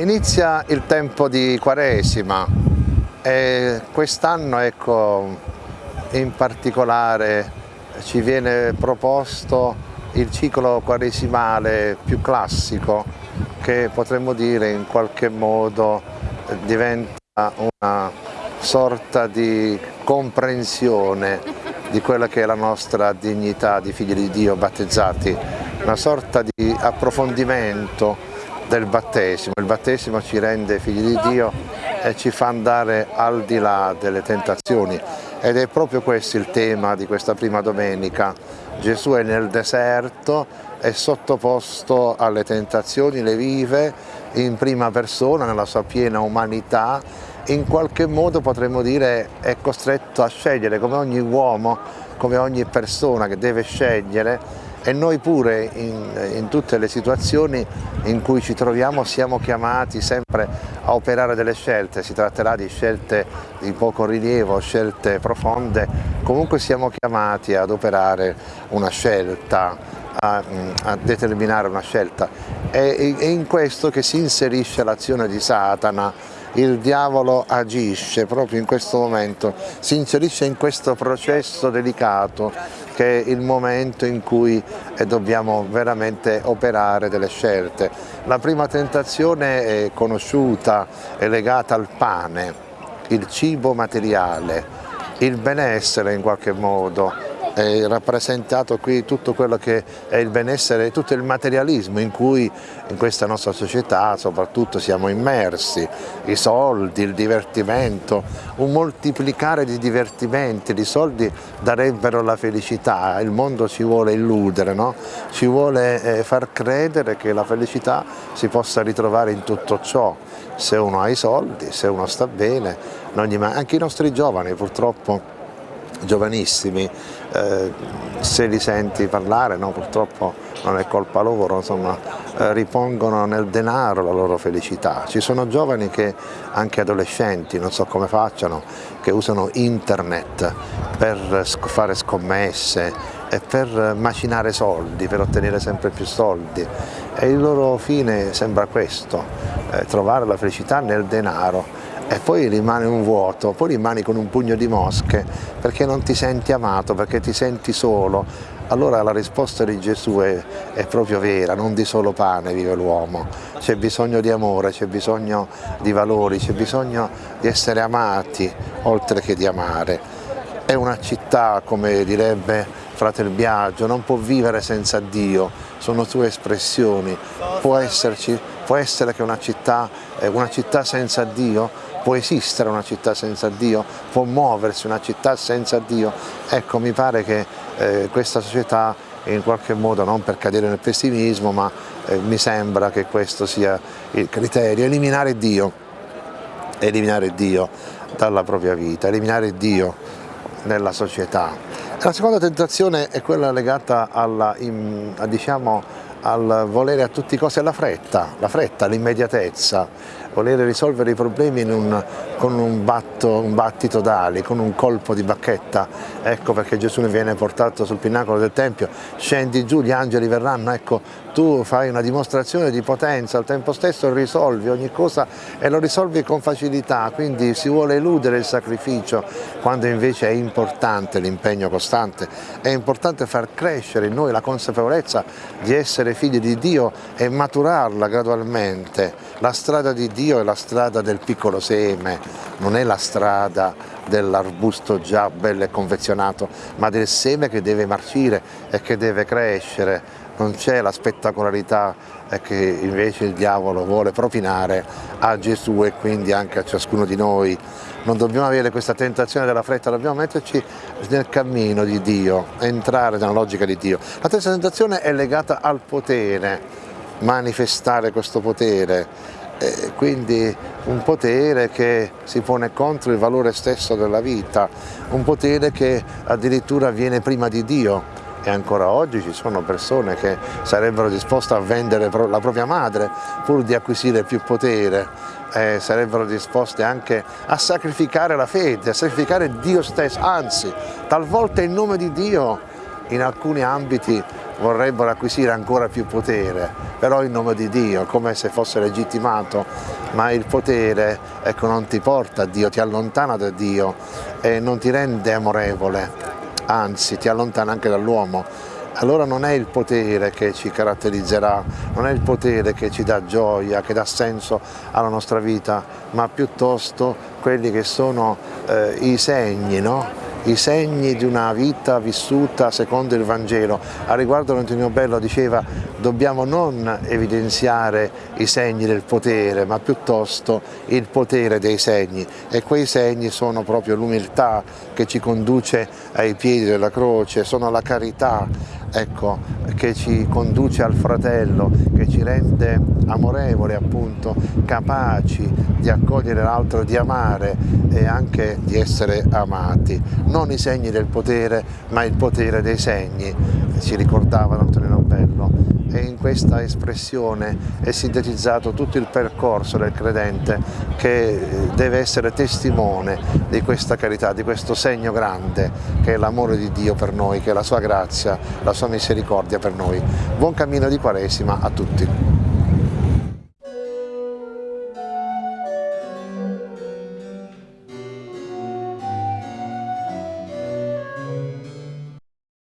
Inizia il tempo di Quaresima e quest'anno ecco, in particolare ci viene proposto il ciclo quaresimale più classico che potremmo dire in qualche modo diventa una sorta di comprensione di quella che è la nostra dignità di figli di Dio battezzati, una sorta di approfondimento del battesimo. Il battesimo ci rende figli di Dio e ci fa andare al di là delle tentazioni ed è proprio questo il tema di questa prima domenica. Gesù è nel deserto, è sottoposto alle tentazioni, le vive in prima persona, nella sua piena umanità, in qualche modo potremmo dire è costretto a scegliere come ogni uomo, come ogni persona che deve scegliere e noi pure in, in, tutte le situazioni in cui ci troviamo siamo chiamati sempre a operare delle scelte, si tratterà di scelte di poco rilievo, scelte profonde, comunque siamo chiamati ad operare una scelta, a, a determinare una scelta. È, è in questo che si inserisce l'azione di Satana, il diavolo agisce proprio in questo momento, si inserisce in questo processo delicato che è il momento in cui eh, dobbiamo veramente operare delle scelte. La prima tentazione è conosciuta, è legata al pane, il cibo materiale, il benessere in qualche modo, è rappresentato qui tutto quello che è il benessere, tutto il materialismo in cui in questa nostra società soprattutto siamo immersi, i soldi, il divertimento, un moltiplicare di divertimenti, di soldi darebbero la felicità, il mondo ci vuole illudere, no? ci vuole eh, far credere che la felicità si possa ritrovare in tutto ciò, se uno ha i soldi, se uno sta bene, anche i nostri giovani purtroppo giovanissimi, eh, se li senti parlare, no, purtroppo non è colpa loro, insomma, eh, ripongono nel denaro la loro felicità. Ci sono giovani che, anche adolescenti, non so come facciano, che usano internet per fare scommesse e per macinare soldi, per ottenere sempre più soldi e il loro fine sembra questo, eh, trovare la felicità nel denaro e poi rimane un vuoto, poi rimani con un pugno di mosche perché non ti senti amato, perché ti senti solo. Allora la risposta di Gesù è, è proprio vera, non di solo pane vive l'uomo, c'è bisogno di amore, c'è bisogno di valori, c'è bisogno di essere amati oltre che di amare. È una città, come direbbe Fratel Biagio, non può vivere senza Dio, sono sue espressioni, può, esserci, può essere che una città, una città senza Dio può esistere una città senza Dio, può muoversi una città senza Dio. Ecco, mi pare che eh, questa società in qualche modo, non per cadere nel pessimismo, ma eh, mi sembra che questo sia il criterio, eliminare Dio, eliminare Dio dalla propria vita, eliminare Dio nella società. La seconda tentazione è quella legata alla, in, a, diciamo, al volere a tutti i costi, alla fretta, la fretta, l'immediatezza, volere risolvere i problemi un, con un, batto, un battito d'ali, con un colpo di bacchetta, ecco perché Gesù ne viene portato sul pinnacolo del Tempio, scendi giù, gli angeli verranno, ecco tu fai una dimostrazione di potenza, al tempo stesso risolvi ogni cosa e lo risolvi con facilità, quindi si vuole eludere il sacrificio quando invece è importante l'impegno costante, è importante far crescere in noi la consapevolezza di essere figli di Dio e maturarla gradualmente. La strada di Dio è la strada del piccolo seme, non è la strada dell'arbusto già bello e confezionato, ma del seme che deve marcire e che deve crescere non c'è la spettacolarità che invece il diavolo vuole propinare a Gesù e quindi anche a ciascuno di noi. Non dobbiamo avere questa tentazione della fretta, dobbiamo metterci nel cammino di Dio, entrare nella logica di Dio. La terza tentazione è legata al potere, manifestare questo potere, eh, quindi un potere che si pone contro il valore stesso della vita, un potere che addirittura viene prima di Dio, e ancora oggi ci sono persone che sarebbero disposte a vendere la propria madre pur di acquisire più potere, eh, sarebbero disposte anche a sacrificare la fede, a sacrificare Dio stesso, anzi talvolta in nome di Dio in alcuni ambiti vorrebbero acquisire ancora più potere, però in nome di Dio, come se fosse legittimato, ma il potere ecco, non ti porta a Dio, ti allontana da Dio e non ti rende amorevole, anzi ti allontana anche dall'uomo. Allora non è il potere che ci caratterizzerà, non è il potere che ci dà gioia, che dà senso alla nostra vita, ma piuttosto quelli che sono eh, i segni, no? I segni di una vita vissuta secondo il Vangelo. A riguardo Antonio Bello diceva dobbiamo non evidenziare i segni del potere ma piuttosto il potere dei segni e quei segni sono proprio l'umiltà che ci conduce ai piedi della croce, sono la carità ecco, che ci conduce al fratello, che ci rende amorevoli appunto, capaci di accogliere l'altro, di amare e anche di essere amati. Non i segni del potere, ma il potere dei segni, ci ricordava Antonino Bello e in questa espressione è sintetizzato tutto il percorso del credente che deve essere testimone di questa carità, di questo segno grande che è l'amore di Dio per noi, che è la sua grazia, la sua misericordia per noi. Buon cammino di Quaresima a tutti.